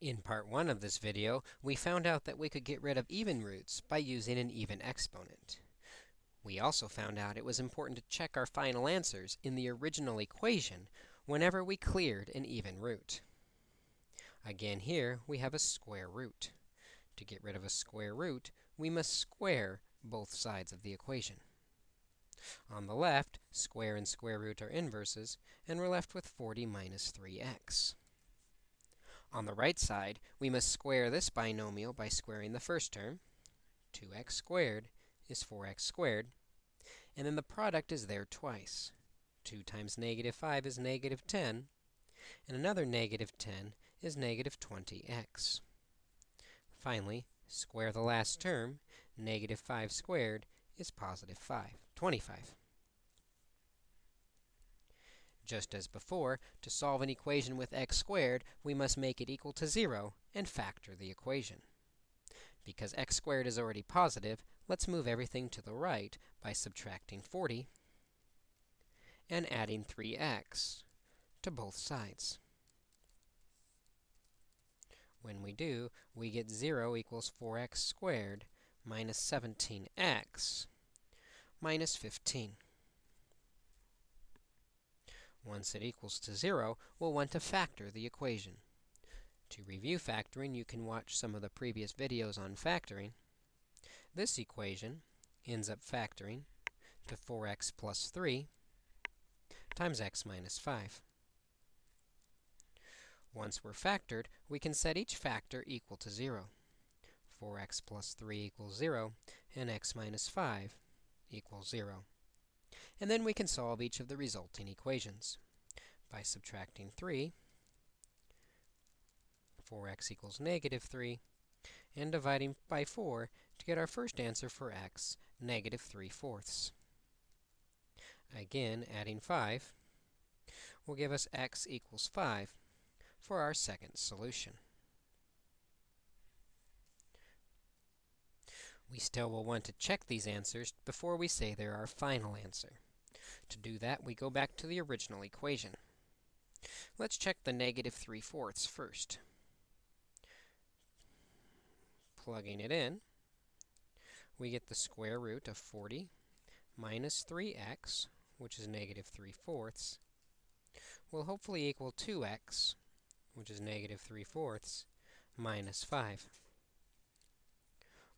In part 1 of this video, we found out that we could get rid of even roots by using an even exponent. We also found out it was important to check our final answers in the original equation whenever we cleared an even root. Again here, we have a square root. To get rid of a square root, we must square both sides of the equation. On the left, square and square root are inverses, and we're left with 40 minus 3x. On the right side, we must square this binomial by squaring the first term. 2x squared is 4x squared. And then the product is there twice. 2 times negative 5 is negative 10. And another negative 10 is negative 20x. Finally, square the last term. Negative 5 squared is positive 5, 25. Just as before, to solve an equation with x squared, we must make it equal to 0 and factor the equation. Because x squared is already positive, let's move everything to the right by subtracting 40 and adding 3x to both sides. When we do, we get 0 equals 4x squared minus 17x minus 15. Once it equals to 0, we'll want to factor the equation. To review factoring, you can watch some of the previous videos on factoring. This equation ends up factoring to 4x plus 3 times x minus 5. Once we're factored, we can set each factor equal to 0. 4x plus 3 equals 0, and x minus 5 equals 0. And then we can solve each of the resulting equations by subtracting 3, 4x equals negative 3, and dividing by 4 to get our first answer for x, negative 3 fourths. Again, adding 5 will give us x equals 5 for our second solution. We still will want to check these answers before we say they're our final answer. To do that, we go back to the original equation. Let's check the negative 3 fourths first. Plugging it in, we get the square root of 40 minus 3x, which is negative 3 fourths, will hopefully equal 2x, which is negative 3 fourths, minus 5.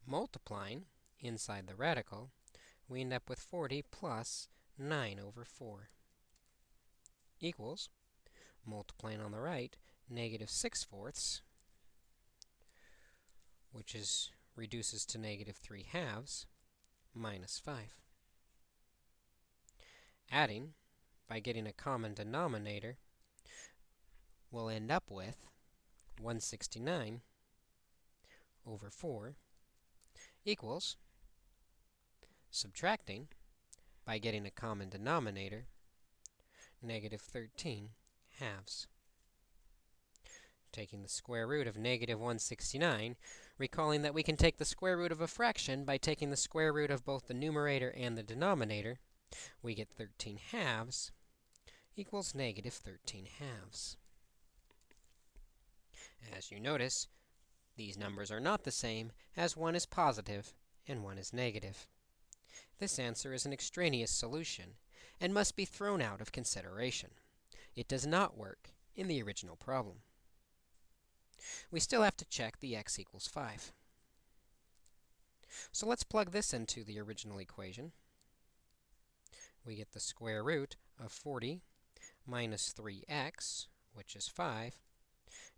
Multiplying inside the radical, we end up with 40 plus 9 over 4 equals, multiplying on the right, negative 6 fourths, which is reduces to negative 3 halves, minus 5. Adding, by getting a common denominator, we'll end up with 169 over 4 equals, subtracting, by getting a common denominator, negative 13 halves. Taking the square root of negative 169, recalling that we can take the square root of a fraction by taking the square root of both the numerator and the denominator, we get 13 halves equals negative 13 halves. As you notice, these numbers are not the same, as one is positive and one is negative. This answer is an extraneous solution and must be thrown out of consideration. It does not work in the original problem. We still have to check the x equals 5. So let's plug this into the original equation. We get the square root of 40 minus 3x, which is 5,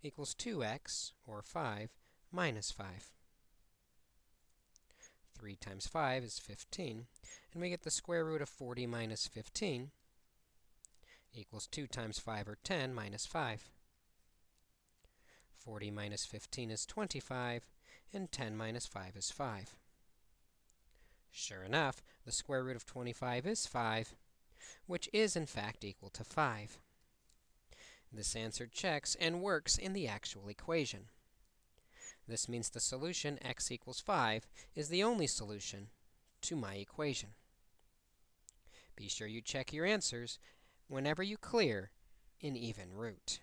equals 2x, or 5, minus 5. 3 times 5 is 15, and we get the square root of 40 minus 15 equals 2 times 5, or 10, minus 5. 40 minus 15 is 25, and 10 minus 5 is 5. Sure enough, the square root of 25 is 5, which is, in fact, equal to 5. This answer checks and works in the actual equation. This means the solution, x equals 5, is the only solution to my equation. Be sure you check your answers whenever you clear an even root.